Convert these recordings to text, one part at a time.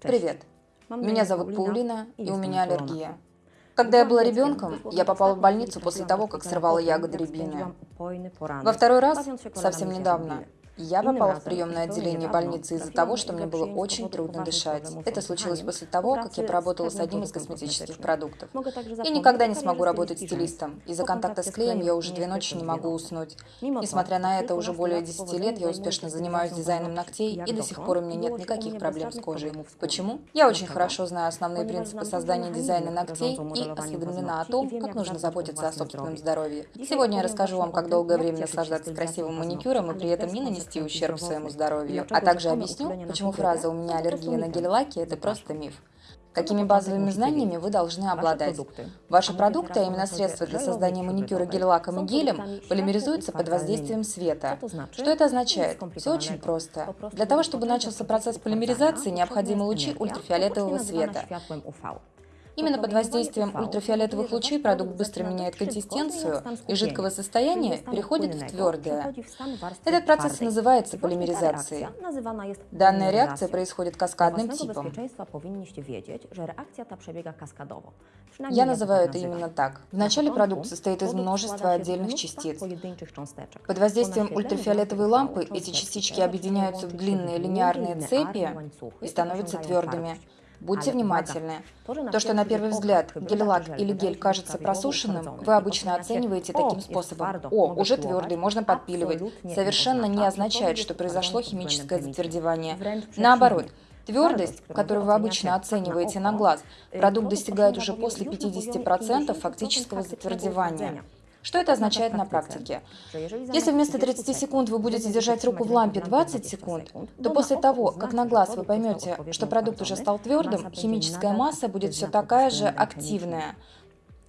Привет, меня зовут Паулина, и у меня аллергия. Когда я была ребенком, я попала в больницу после того, как срывала ягоды рябины. Во второй раз, совсем недавно, я попала в приемное отделение больницы из-за того, что мне было очень трудно дышать. Это случилось после того, как я поработала с одним из косметических продуктов. Я никогда не смогу работать стилистом. Из-за контакта с клеем я уже две ночи не могу уснуть. Несмотря на это, уже более 10 лет я успешно занимаюсь дизайном ногтей, и до сих пор у меня нет никаких проблем с кожей. Почему? Я очень хорошо знаю основные принципы создания дизайна ногтей и осведомлена о том, как нужно заботиться о собственном здоровье. Сегодня я расскажу вам, как долгое время наслаждаться красивым маникюром и при этом не нанести нанести ущерб своему здоровью, а также объясню, почему фраза «у меня аллергия на гель-лаки» – это просто миф. Какими базовыми знаниями вы должны обладать? Ваши продукты, а именно средства для создания маникюра гель-лаком и гелем, полимеризуются под воздействием света. Что это означает? Все очень просто. Для того, чтобы начался процесс полимеризации, необходимы лучи ультрафиолетового света. Именно под воздействием ультрафиолетовых лучей продукт быстро меняет консистенцию и жидкого состояния переходит в твердое. Этот процесс называется полимеризацией. Данная реакция происходит каскадным типом. Я называю это именно так. Вначале продукт состоит из множества отдельных частиц. Под воздействием ультрафиолетовой лампы эти частички объединяются в длинные линейные цепи и становятся твердыми. Будьте внимательны. То, что на первый взгляд гель-лак или гель кажется просушенным, вы обычно оцениваете таким способом. О, уже твердый, можно подпиливать. Совершенно не означает, что произошло химическое затвердевание. Наоборот, Твердость, которую вы обычно оцениваете на глаз, продукт достигает уже после 50% фактического затвердевания. Что это означает на практике? Если вместо 30 секунд вы будете держать руку в лампе 20 секунд, то после того, как на глаз вы поймете, что продукт уже стал твердым, химическая масса будет все такая же активная.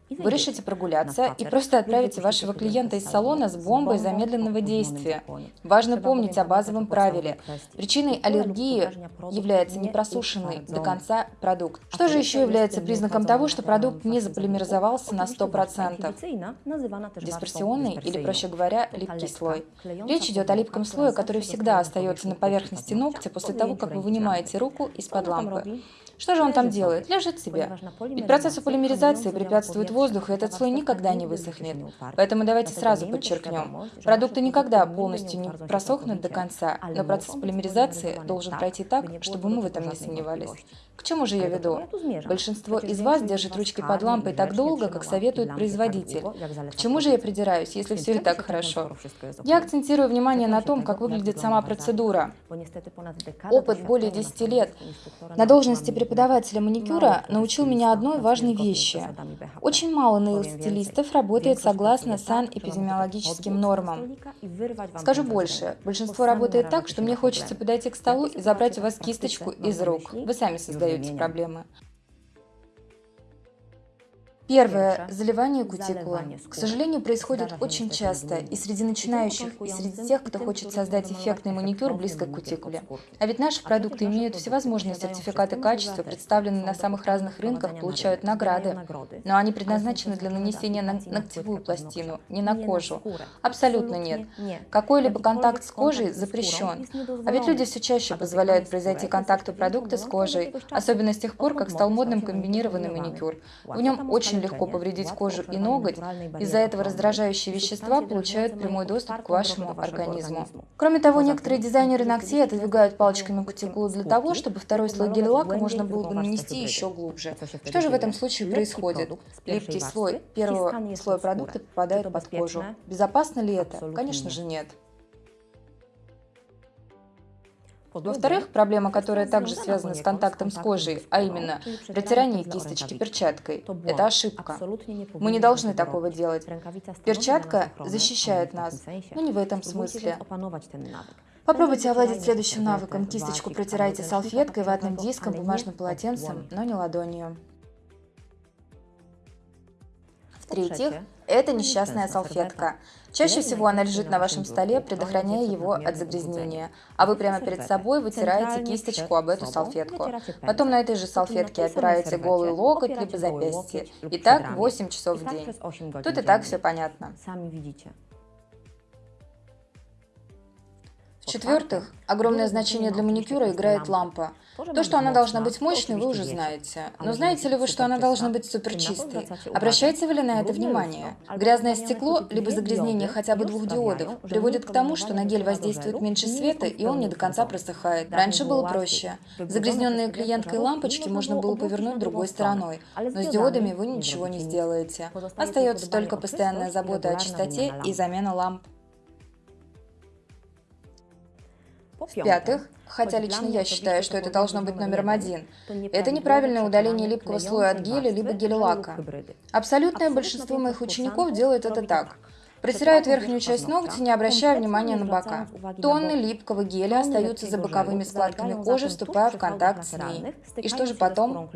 Вы решите прогуляться и просто отправите вашего клиента из салона с бомбой замедленного действия. Важно помнить о базовом правиле. Причиной аллергии является непросушенный до конца продукт. Что же еще является признаком того, что продукт не заполимеризовался на 100%? Дисперсионный или, проще говоря, липкий слой. Речь идет о липком слое, который всегда остается на поверхности ногтя после того, как вы вынимаете руку из-под лампы. Что же он там делает? Лежит себе. Ведь процессу полимеризации препятствует воздух, и этот слой никогда не высохнет. Поэтому давайте сразу подчеркнем. Продукты никогда полностью не просохнут до конца, но процесс полимеризации должен пройти так, чтобы мы в этом не сомневались. К чему же я веду? Большинство из вас держит ручки под лампой так долго, как советует производитель. К чему же я придираюсь, если все и так хорошо? Я акцентирую внимание на том, как выглядит сама процедура. Опыт более 10 лет. На должности преподавателя маникюра научил меня одной важной вещи. Очень мало нейл-стилистов работает согласно санэпидемиологическим нормам. Скажу больше, большинство работает так, что мне хочется подойти к столу и забрать у вас кисточку из рук. Вы сами создаете проблемы. Первое. Заливание кутикулы. К сожалению, происходит очень часто и среди начинающих, и среди тех, кто хочет создать эффектный маникюр близко к кутикуле. А ведь наши продукты имеют всевозможные сертификаты качества, представленные на самых разных рынках, получают награды. Но они предназначены для нанесения на ногтевую пластину, не на кожу. Абсолютно нет. Какой-либо контакт с кожей запрещен. А ведь люди все чаще позволяют произойти контакту продукта с кожей, особенно с тех пор, как стал модным комбинированный маникюр. В нем очень очень легко повредить кожу и ноготь, из-за этого раздражающие вещества получают прямой доступ к вашему организму. Кроме того, некоторые дизайнеры ногтей отодвигают палочками кутикулу для того, чтобы второй слой гель-лака можно было бы нанести еще глубже. Что же в этом случае происходит? Липкий слой первого слоя продукта попадает под кожу. Безопасно ли это? Конечно же нет. Во-вторых, проблема, которая также связана с контактом с кожей, а именно протирание кисточки перчаткой, это ошибка. Мы не должны такого делать. Перчатка защищает нас, но не в этом смысле. Попробуйте овладеть следующим навыком. Кисточку протирайте салфеткой, ватным диском, бумажным полотенцем, но не ладонью. В-третьих, это несчастная салфетка. Чаще всего она лежит на вашем столе, предохраняя его от загрязнения, а вы прямо перед собой вытираете кисточку об эту салфетку. Потом на этой же салфетке опираете голый локоть либо запястье. И так 8 часов в день. Тут и так все понятно. В-четвертых, огромное значение для маникюра играет лампа. То, что она должна быть мощной, вы уже знаете. Но знаете ли вы, что она должна быть суперчистой? Обращаете ли на это внимание? Грязное стекло, либо загрязнение хотя бы двух диодов, приводит к тому, что на гель воздействует меньше света, и он не до конца просыхает. Раньше было проще. Загрязненные клиенткой лампочки можно было повернуть другой стороной, но с диодами вы ничего не сделаете. Остается только постоянная забота о чистоте и замена ламп. В-пятых, хотя лично я считаю, что это должно быть номером один, это неправильное удаление липкого слоя от геля либо гель-лака. Абсолютное большинство моих учеников делает это так – Протирают верхнюю часть ногтя, не обращая внимания на бока. Тонны липкого геля остаются за боковыми складками кожи, вступая в контакт с ней. И что же потом?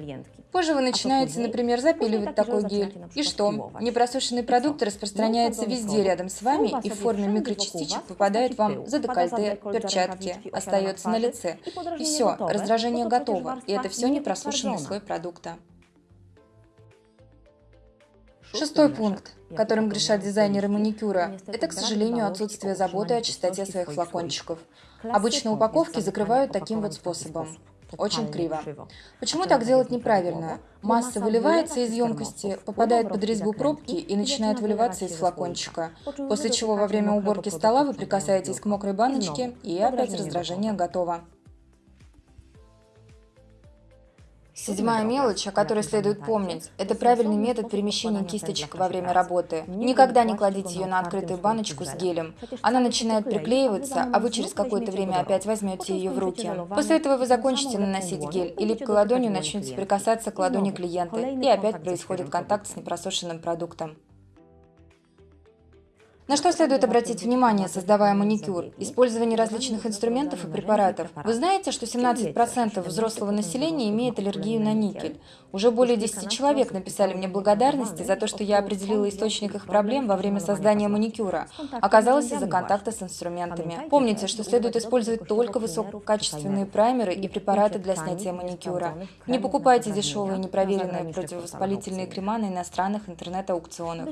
Позже вы начинаете, например, запиливать такой гель. И что? Непросушенный продукт распространяется везде рядом с вами и в форме микрочастичек попадает вам за декольте, перчатки, остается на лице. И все, раздражение готово. И это все непросушенный слой продукта. Шестой пункт, которым грешат дизайнеры маникюра, это, к сожалению, отсутствие заботы о чистоте своих флакончиков. Обычно упаковки закрывают таким вот способом. Очень криво. Почему так делать неправильно? Масса выливается из емкости, попадает под резьбу пробки и начинает выливаться из флакончика, после чего во время уборки стола вы прикасаетесь к мокрой баночке, и опять раздражение готово. Седьмая мелочь, о которой следует помнить, это правильный метод перемещения кисточек во время работы. Никогда не кладите ее на открытую баночку с гелем. Она начинает приклеиваться, а вы через какое-то время опять возьмете ее в руки. После этого вы закончите наносить гель, и липкой ладонью начнете прикасаться к ладони клиента, и опять происходит контакт с непросушенным продуктом. На что следует обратить внимание, создавая маникюр? Использование различных инструментов и препаратов. Вы знаете, что 17% взрослого населения имеет аллергию на никель? Уже более 10 человек написали мне благодарности за то, что я определила источник их проблем во время создания маникюра. Оказалось из-за контакта с инструментами. Помните, что следует использовать только высококачественные праймеры и препараты для снятия маникюра. Не покупайте дешевые непроверенные противовоспалительные крема на иностранных интернет-аукционах.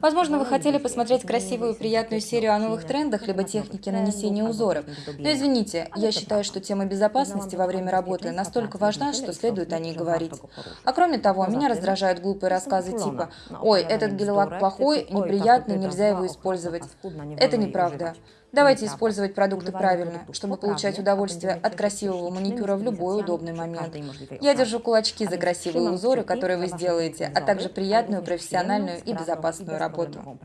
Возможно, вы хотели посмотреть красивые красивую приятную серию о новых трендах, либо технике нанесения узоров. Но извините, я считаю, что тема безопасности во время работы настолько важна, что следует о ней говорить. А кроме того, меня раздражают глупые рассказы типа «Ой, этот гель-лак плохой, неприятный, нельзя его использовать». Это неправда. Давайте использовать продукты правильно, чтобы получать удовольствие от красивого маникюра в любой удобный момент. Я держу кулачки за красивые узоры, которые вы сделаете, а также приятную, профессиональную и безопасную работу.